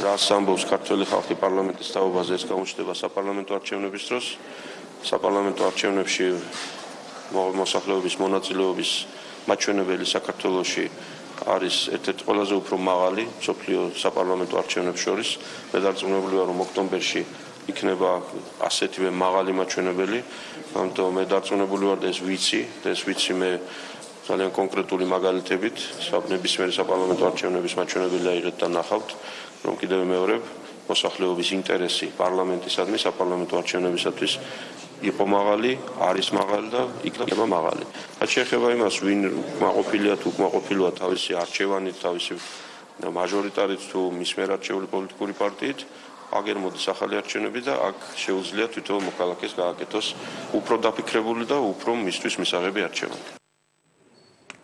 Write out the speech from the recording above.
რას ამბობს ქართული ხალხი პარლამენტის თაობაზე ეს გამოჩნდება საპარლამენტო არჩევნების დროს. საპარლამენტო არჩევნებში მოსახლეობის მონაწილეობის მაჩვენებელი საქართველოსში არის ერთ-ერთი ყველაზე უფრო მაღალი სოფლიო საპარლამენტო არჩევნებს შორის. მე დარწმუნებულია რომ ოქტომბერში იქნება ასეთივე მაღალი მაჩვენებელი. ამიტომ მე დარწმუნებული ვარ და ეს ვიცი, ეს ვიცი მე ძალიან კონკრეტული მაგალითებით, საბნებისმიერ საპარლამენტო არჩევნების მაჩვენებელი აიღეთ და ნახავთ, რომ კიდევ მეორე მოსახლეობის ინტერესი პარლამენტისადმი საპარლამენტო არჩევნებისათვის იყო მაღალი, არის მაღალი და იქნება მაღალი. რაც შეეხება იმას, ვინ მაყოფილია თუ მაყოფილია თავისი არჩევანით, თავისი მაჟორიტარით თუ მის მიერ არჩეული პოლიტიკური პარტიით, აგერ მოდის ახალი არჩევნები და აქ შეუძლია თვითონ მოქალაქეს გააკეთოს უფრო დაფიქრებული და უფრო მისთვის მისაღები არჩევანი.